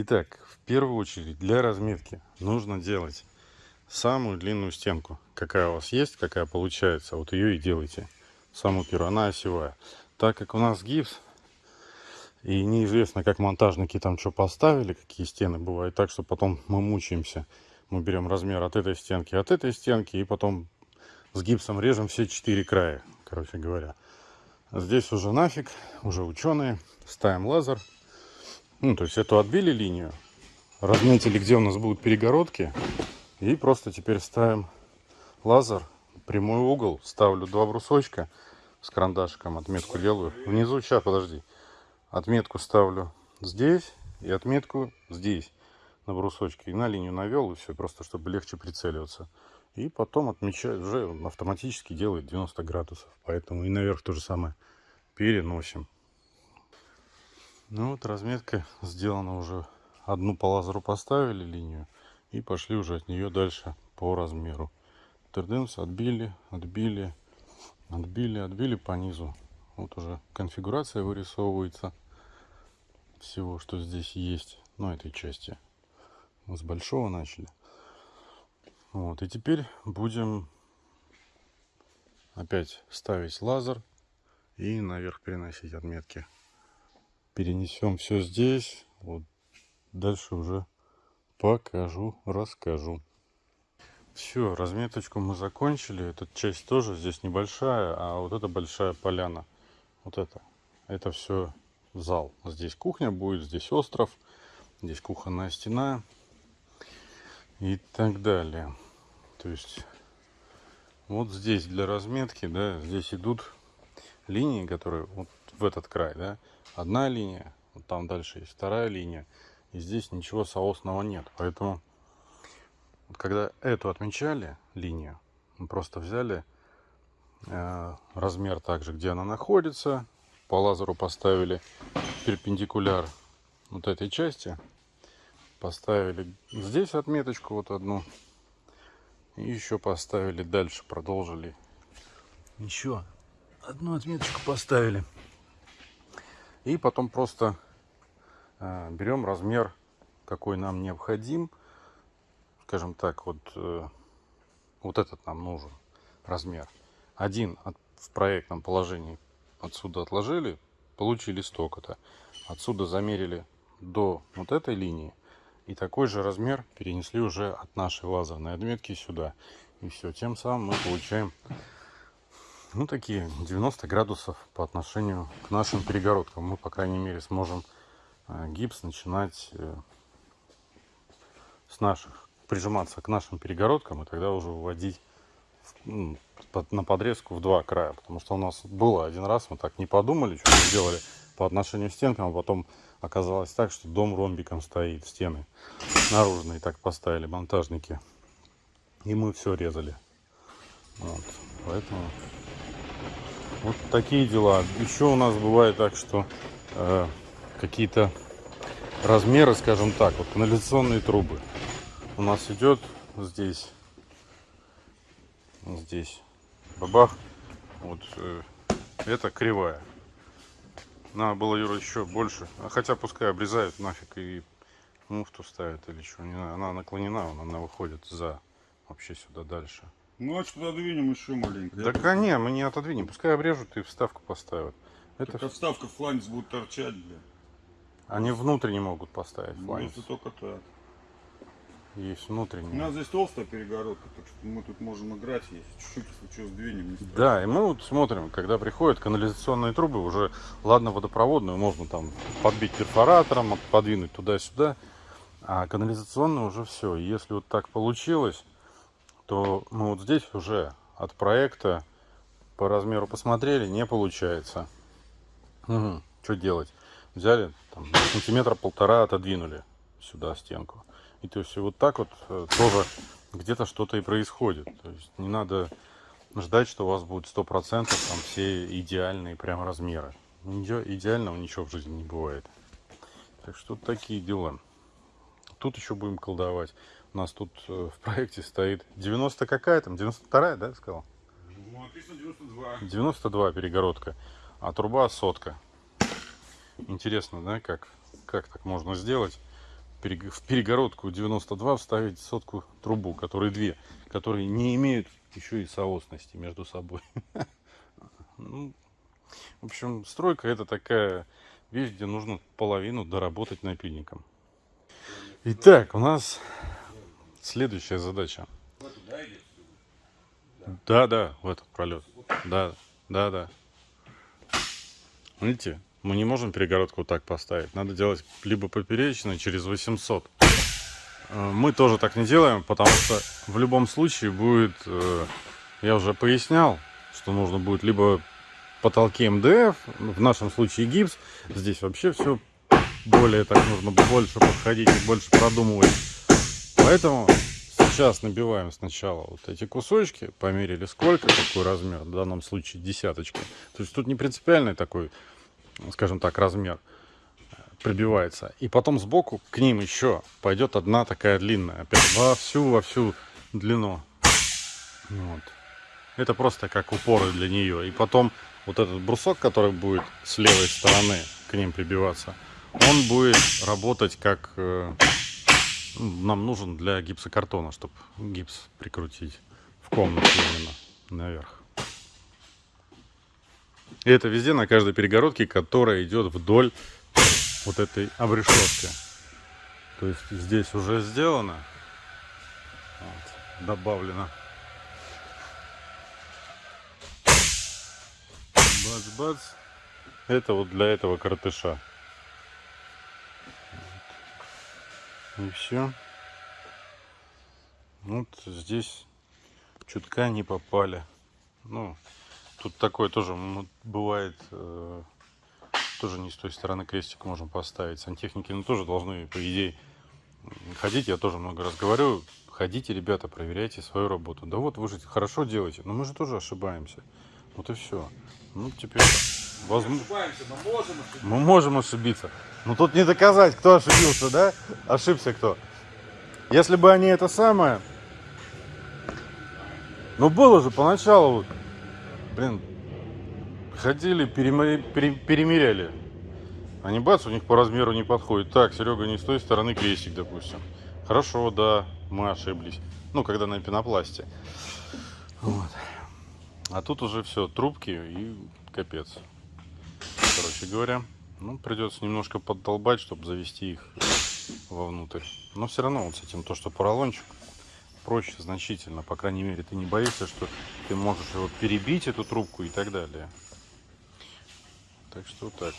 Итак, в первую очередь для разметки нужно делать самую длинную стенку. Какая у вас есть, какая получается, вот ее и делайте. Самую первую, она осевая. Так как у нас гипс, и неизвестно, как монтажники там что поставили, какие стены бывают. Так что потом мы мучаемся. Мы берем размер от этой стенки, от этой стенки, и потом с гипсом режем все четыре края, короче говоря. Здесь уже нафиг, уже ученые. Ставим лазер. Ну, то есть эту отбили линию. Разметили, где у нас будут перегородки. И просто теперь ставим лазер. Прямой угол. Ставлю два брусочка с карандашиком. Отметку делаю. Внизу, сейчас, подожди. Отметку ставлю здесь и отметку здесь на брусочке. И на линию навел, и все, просто чтобы легче прицеливаться. И потом отмечает, уже автоматически делает 90 градусов. Поэтому и наверх то же самое переносим. Ну вот разметка сделана уже. Одну по лазеру поставили линию и пошли уже от нее дальше по размеру. Тенденс отбили, отбили, отбили, отбили по низу. Вот уже конфигурация вырисовывается всего, что здесь есть. Ну, этой части. Мы с большого начали. Вот, и теперь будем опять ставить лазер и наверх переносить отметки. Перенесем все здесь. Вот дальше уже покажу, расскажу. Все, разметочку мы закончили. Эта часть тоже здесь небольшая, а вот это большая поляна. Вот это. Это все зал. Здесь кухня будет, здесь остров, здесь кухонная стена и так далее. То есть вот здесь для разметки, да, здесь идут линии, которые вот в этот край, да, одна линия, вот там дальше есть вторая линия, и здесь ничего соосного нет. Поэтому когда эту отмечали линию, мы просто взяли э, размер также, где она находится, по лазеру поставили перпендикуляр вот этой части Поставили здесь отметочку вот одну. И еще поставили дальше, продолжили. Еще одну отметочку поставили. И потом просто э, берем размер, какой нам необходим. Скажем так, вот, э, вот этот нам нужен размер. Один в проектном положении отсюда отложили, получили столько-то. Отсюда замерили до вот этой линии и такой же размер перенесли уже от нашей лазерной отметки сюда. И все, тем самым мы получаем ну, такие 90 градусов по отношению к нашим перегородкам. Мы, по крайней мере, сможем э, гипс начинать э, с наших, прижиматься к нашим перегородкам и тогда уже выводить на подрезку в два края. Потому что у нас было один раз, мы так не подумали, что мы делали по отношению к стенкам, а потом оказалось так, что дом ромбиком стоит, стены наружные так поставили монтажники. И мы все резали. Вот, поэтому вот такие дела. Еще у нас бывает так, что э, какие-то размеры, скажем так, вот канализационные трубы. У нас идет здесь, здесь, бабах, вот э, это кривая. Надо было, Юра, еще больше. А хотя пускай обрезают нафиг и муфту ставят или что. Она наклонена, она выходит за вообще сюда дальше. Ну а отодвинем еще маленько. Да Я... не, мы не отодвинем. Пускай обрежут и вставку поставят. Это так, а вставка фланец будет торчать, бля. Они внутрь не могут поставить фланец. Ну, это только так. Есть внутренний. У нас здесь толстая перегородка, так что мы тут можем играть, если чуть-чуть, что, сдвинем. Не да, и мы вот смотрим, когда приходят канализационные трубы, уже, ладно, водопроводную можно там подбить перфоратором, подвинуть туда-сюда, а канализационную уже все. если вот так получилось, то мы вот здесь уже от проекта по размеру посмотрели, не получается. Угу. Что делать? Взяли, там, сантиметра полтора отодвинули сюда стенку. И то есть вот так вот э, тоже где-то что-то и происходит. То есть не надо ждать, что у вас будет сто процентов там все идеальные прям размеры. Идеального ничего в жизни не бывает. Так что такие дела. Тут еще будем колдовать. У нас тут э, в проекте стоит 90 какая там? 92 да, сказал? Ну, написано 92. 92 перегородка. А труба сотка. Интересно, да, как, как так можно сделать? в перегородку 92 вставить сотку трубу, которые две, которые не имеют еще и соосности между собой. Ну, в общем, стройка это такая вещь, где нужно половину доработать напильником. Итак, у нас следующая задача. Да, да, в этот пролет. Да, да, да. Видите, мы не можем перегородку вот так поставить. Надо делать либо поперечно через 800. Э, Мы тоже так не делаем, потому что в любом случае будет, э, я уже пояснял, что нужно будет либо потолки МДФ, в нашем случае гипс. Здесь вообще все более так нужно больше подходить и больше продумывать. Поэтому сейчас набиваем сначала вот эти кусочки, померили сколько, какой размер, в данном случае десяточка. То есть тут не принципиальный такой, скажем так, размер э, прибивается. И потом сбоку к ним еще пойдет одна такая длинная, опять во всю, во всю длину. Вот. Это просто как упоры для нее. И потом вот этот брусок, который будет с левой стороны к ним прибиваться, он будет работать как э, нам нужен для гипсокартона, чтобы гипс прикрутить в комнату именно наверх. И это везде на каждой перегородке, которая идет вдоль вот этой обрешетки. То есть здесь уже сделано, вот, добавлено. Бац-бац. Это вот для этого картыша. И все. Вот здесь чутка не попали. Ну, тут такое тоже бывает, э, тоже не с той стороны крестик можем поставить. Сантехники ну, тоже должны, по идее, ходить. Я тоже много раз говорю, ходите, ребята, проверяйте свою работу. Да вот вы же хорошо делаете, но мы же тоже ошибаемся. Вот и все. Ну, теперь возможно... Ошибаемся, мы можем ошибиться. Мы можем ошибиться. Но тут не доказать, кто ошибился, да? Ошибся кто. Если бы они это самое... Ну, было же поначалу, блин, ходили, перемы- пере- перемеряли. Они бац, у них по размеру не подходит. Так, Серега, не с той стороны крестик, допустим. Хорошо, да, мы ошиблись. Ну, когда на пенопласте. Вот. А тут уже все, трубки и капец. Короче говоря, ну, придется немножко поддолбать, чтобы завести их вовнутрь. Но все равно вот с этим то, что поролончик проще значительно. По крайней мере, ты не боишься, что ты можешь его перебить, эту трубку и так далее. Так что так.